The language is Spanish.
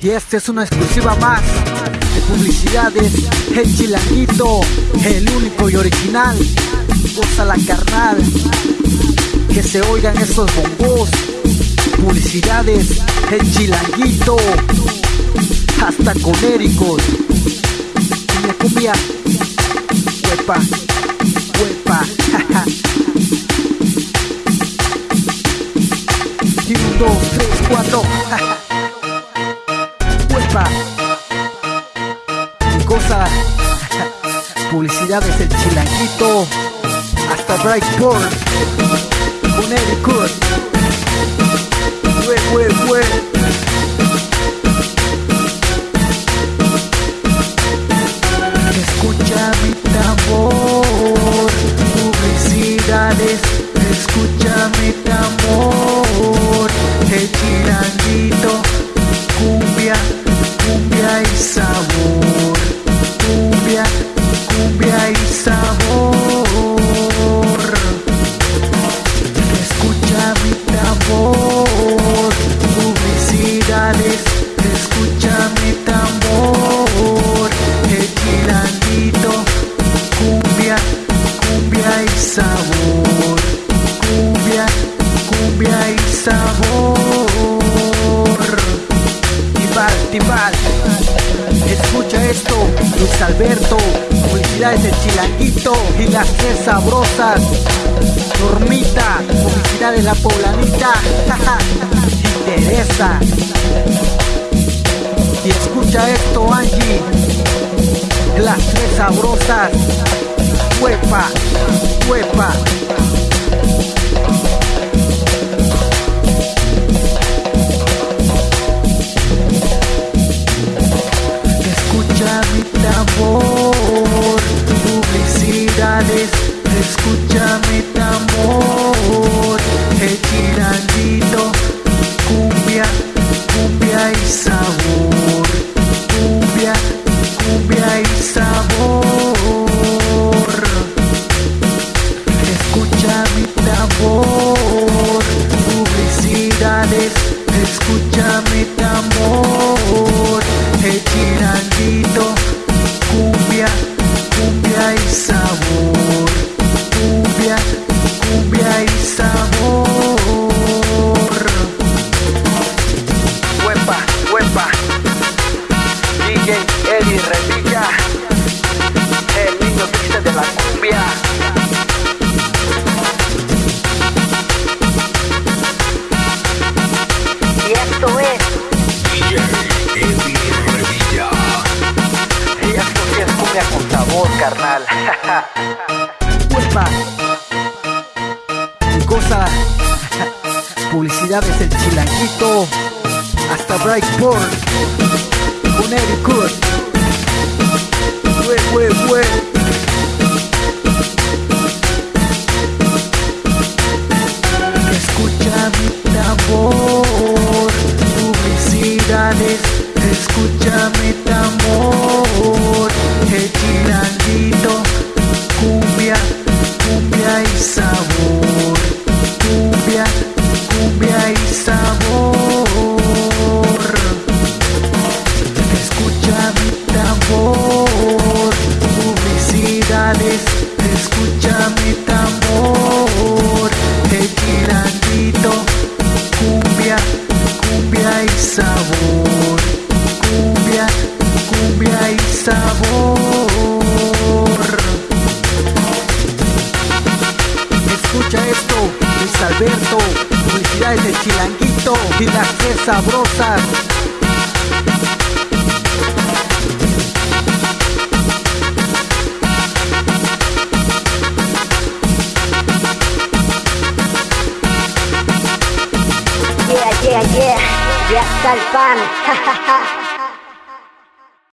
Y esta es una exclusiva más de publicidades. El chilanguito, el único y original. Goza la carnal. Que se oigan esos bombos. Publicidades, el chilanguito. Hasta coléricos. Cumbia, cumbia. Huepa, huepa. Y un, dos, tres, cuatro. Huepa. Cosa. Publicidades del chilanguito. Hasta Brightport. Connecticut. Hue, hue, hue. Escucha mi tambor, publicidades, escucha sabor, cumbia, cumbia y sabor. Escucha mi tambor, publicidades, escucha mi tambor, el chilanguito, cumbia, cumbia y sabor, cumbia, cumbia y sabor. Timbal, timbal, escucha esto, Luis Alberto, publicidades del chilanguito y las tres sabrosas. Normita, publicidad de la poblanita, jaja, interesa. Y escucha esto, Angie, las tres sabrosas, huepa, huepa. Cumbia. Y esto es DJ Eddie Revilla. Y esto sí es cumbia con sabor, carnal. Huepa. Cosa. Publicidades del chilanguito. Hasta Brightport. Connecticut. Hue, hue, hue. Escucha mi tambor, el chilanguito, cumbia, cumbia y sabor, cumbia, cumbia y sabor. Escucha esto, Luis Alberto, publicidades del chilanguito y las tres sabrosas. yeah, yeah, yeah, yeah, yeah, yeah, yeah,